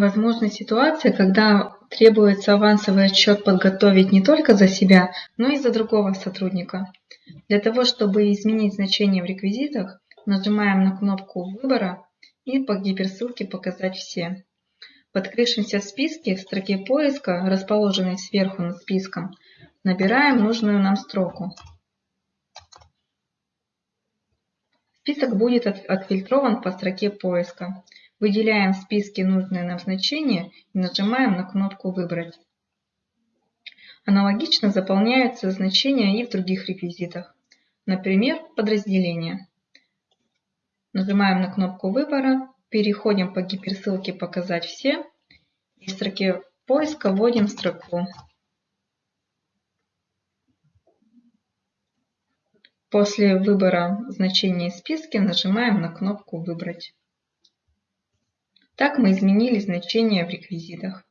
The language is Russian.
Возможна ситуация, когда требуется авансовый отчет подготовить не только за себя, но и за другого сотрудника. Для того, чтобы изменить значение в реквизитах, нажимаем на кнопку выбора и по гиперссылке «Показать все». В открывшемся списке в строке поиска, расположенной сверху над списком, набираем нужную нам строку. Список будет отфильтрован по строке поиска. Выделяем в списке нужное нам значение и нажимаем на кнопку «Выбрать». Аналогично заполняются значения и в других реквизитах. Например, подразделение. Нажимаем на кнопку выбора, переходим по гиперссылке «Показать все» и в строке поиска вводим строку. После выбора значения из списка нажимаем на кнопку «Выбрать». Так мы изменили значения в реквизитах.